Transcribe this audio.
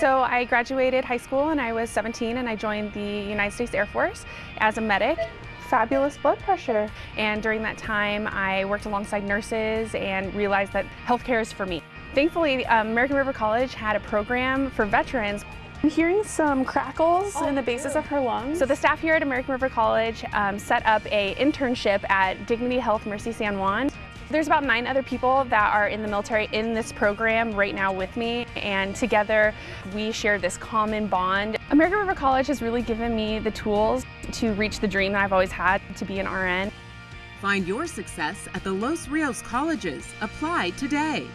So I graduated high school and I was 17 and I joined the United States Air Force as a medic. Fabulous blood pressure. And during that time, I worked alongside nurses and realized that healthcare is for me. Thankfully, um, American River College had a program for veterans. I'm hearing some crackles oh, in the bases of her lungs. So the staff here at American River College um, set up a internship at Dignity Health Mercy San Juan. There's about nine other people that are in the military in this program right now with me, and together we share this common bond. American River College has really given me the tools to reach the dream that I've always had to be an RN. Find your success at the Los Rios colleges. Apply today.